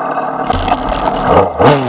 Oh,